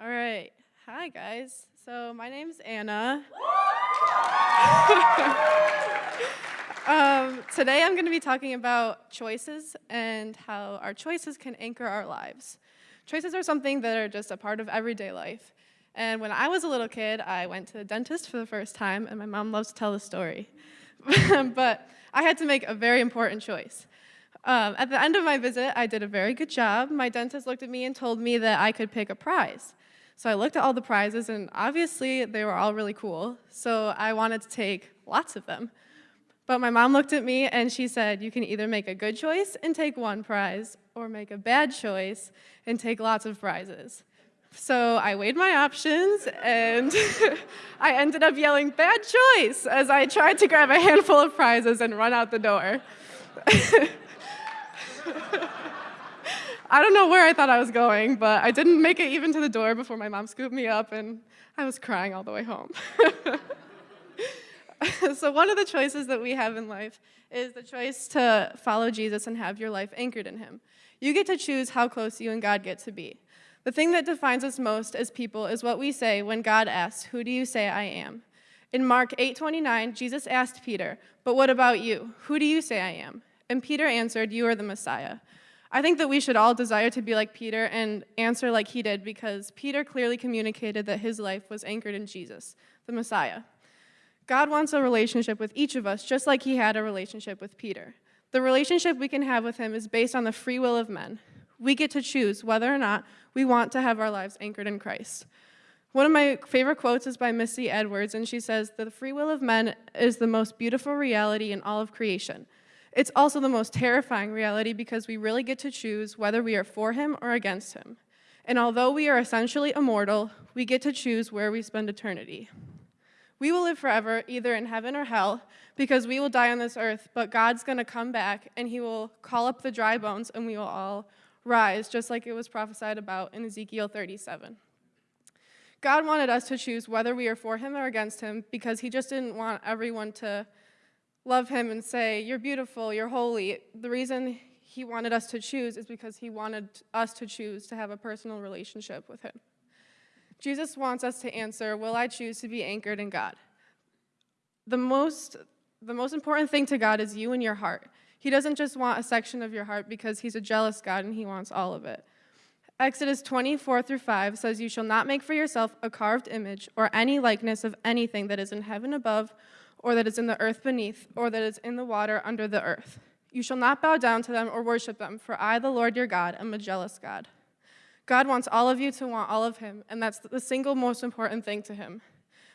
All right. Hi, guys. So my name's Anna. um, today I'm going to be talking about choices and how our choices can anchor our lives. Choices are something that are just a part of everyday life. And when I was a little kid, I went to the dentist for the first time, and my mom loves to tell the story. but I had to make a very important choice. Um, at the end of my visit, I did a very good job. My dentist looked at me and told me that I could pick a prize. So I looked at all the prizes, and obviously they were all really cool. So I wanted to take lots of them. But my mom looked at me and she said, you can either make a good choice and take one prize, or make a bad choice and take lots of prizes. So I weighed my options and I ended up yelling, bad choice, as I tried to grab a handful of prizes and run out the door. I don't know where I thought I was going, but I didn't make it even to the door before my mom scooped me up and I was crying all the way home. so one of the choices that we have in life is the choice to follow Jesus and have your life anchored in him. You get to choose how close you and God get to be. The thing that defines us most as people is what we say when God asks, who do you say I am? In Mark 8:29, Jesus asked Peter, but what about you? Who do you say I am? And Peter answered, you are the Messiah. I think that we should all desire to be like Peter and answer like he did because Peter clearly communicated that his life was anchored in Jesus, the Messiah. God wants a relationship with each of us just like he had a relationship with Peter. The relationship we can have with him is based on the free will of men. We get to choose whether or not we want to have our lives anchored in Christ. One of my favorite quotes is by Misty Edwards, and she says, the free will of men is the most beautiful reality in all of creation. It's also the most terrifying reality because we really get to choose whether we are for him or against him. And although we are essentially immortal, we get to choose where we spend eternity. We will live forever, either in heaven or hell, because we will die on this earth, but God's gonna come back and he will call up the dry bones and we will all rise, just like it was prophesied about in Ezekiel 37. God wanted us to choose whether we are for him or against him because he just didn't want everyone to love him and say, you're beautiful, you're holy. The reason he wanted us to choose is because he wanted us to choose to have a personal relationship with him. Jesus wants us to answer, will I choose to be anchored in God? The most, the most important thing to God is you and your heart. He doesn't just want a section of your heart because he's a jealous God and he wants all of it. Exodus 24 through 5 says, You shall not make for yourself a carved image or any likeness of anything that is in heaven above, or that is in the earth beneath, or that is in the water under the earth. You shall not bow down to them or worship them, for I, the Lord your God, am a jealous God. God wants all of you to want all of him, and that's the single most important thing to him.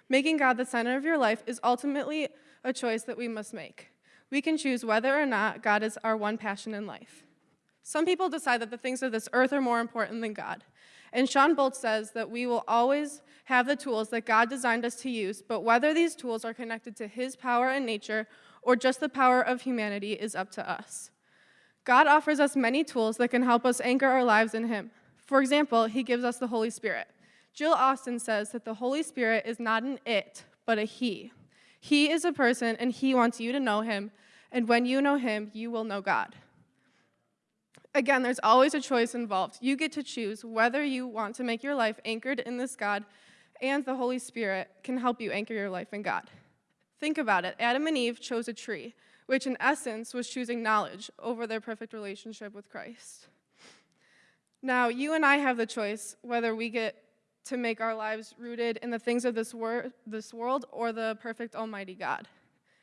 Making God the center of your life is ultimately a choice that we must make we can choose whether or not God is our one passion in life. Some people decide that the things of this earth are more important than God. And Shawn Bolz says that we will always have the tools that God designed us to use, but whether these tools are connected to his power and nature or just the power of humanity is up to us. God offers us many tools that can help us anchor our lives in him. For example, he gives us the Holy Spirit. Jill Austin says that the Holy Spirit is not an it, but a he. He is a person, and he wants you to know him, and when you know him, you will know God. Again, there's always a choice involved. You get to choose whether you want to make your life anchored in this God, and the Holy Spirit can help you anchor your life in God. Think about it. Adam and Eve chose a tree, which in essence was choosing knowledge over their perfect relationship with Christ. Now, you and I have the choice whether we get to make our lives rooted in the things of this, wor this world or the perfect almighty God.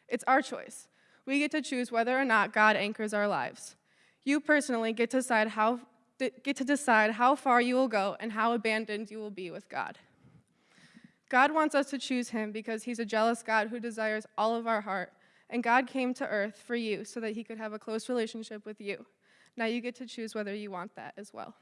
It's our choice. We get to choose whether or not God anchors our lives. You personally get to decide how, get to decide how far you will go and how abandoned you will be with God. God wants us to choose him because he's a jealous God who desires all of our heart. And God came to earth for you so that he could have a close relationship with you. Now you get to choose whether you want that as well.